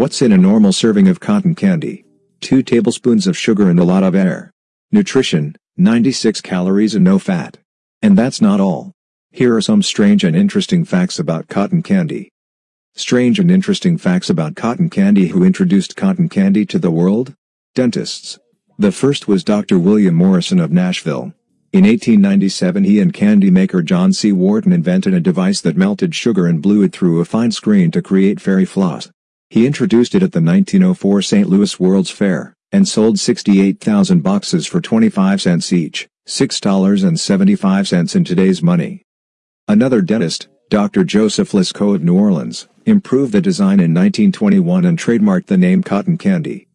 What's in a normal serving of cotton candy? 2 tablespoons of sugar and a lot of air. Nutrition, 96 calories and no fat. And that's not all. Here are some strange and interesting facts about cotton candy. Strange and interesting facts about cotton candy Who introduced cotton candy to the world? Dentists. The first was Dr. William Morrison of Nashville. In 1897 he and candy maker John C. Wharton invented a device that melted sugar and blew it through a fine screen to create fairy floss. He introduced it at the 1904 St. Louis World's Fair, and sold 68,000 boxes for 25 cents each, $6.75 in today's money. Another dentist, Dr. Joseph Lascaux of New Orleans, improved the design in 1921 and trademarked the name cotton candy.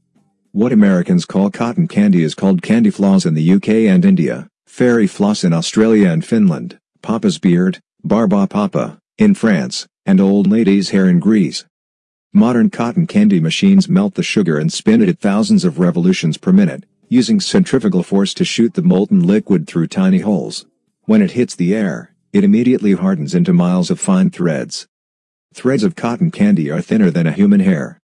What Americans call cotton candy is called candy floss in the UK and India, fairy floss in Australia and Finland, papa's beard, barba papa, in France, and old lady's hair in Greece. Modern cotton candy machines melt the sugar and spin it at thousands of revolutions per minute, using centrifugal force to shoot the molten liquid through tiny holes. When it hits the air, it immediately hardens into miles of fine threads. Threads of cotton candy are thinner than a human hair.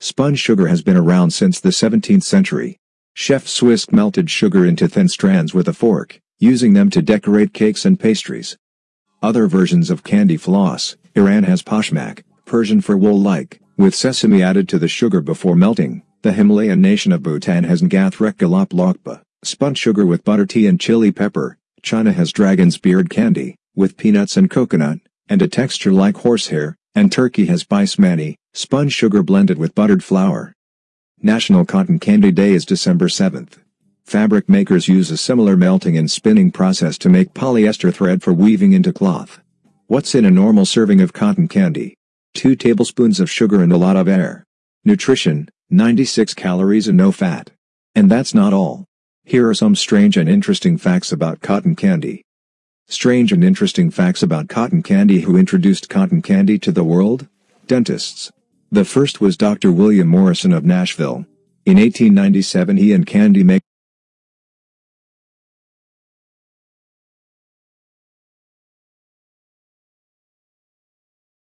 Spun sugar has been around since the 17th century. Chefs whisk melted sugar into thin strands with a fork, using them to decorate cakes and pastries. Other versions of candy floss, Iran has pashmak, Persian for wool-like, with sesame added to the sugar before melting, the Himalayan nation of Bhutan has Ngathrek Galop Lokpa, spun sugar with butter tea and chili pepper. China has dragon's beard candy, with peanuts and coconut, and a texture like horsehair, and Turkey has basmati, spun sugar blended with buttered flour. National Cotton Candy Day is December 7th. Fabric makers use a similar melting and spinning process to make polyester thread for weaving into cloth. What's in a normal serving of cotton candy? 2 tablespoons of sugar and a lot of air. Nutrition, 96 calories and no fat. And that's not all. Here are some strange and interesting facts about cotton candy. Strange and interesting facts about cotton candy Who introduced cotton candy to the world? Dentists. The first was Dr. William Morrison of Nashville. In 1897 he and candy maker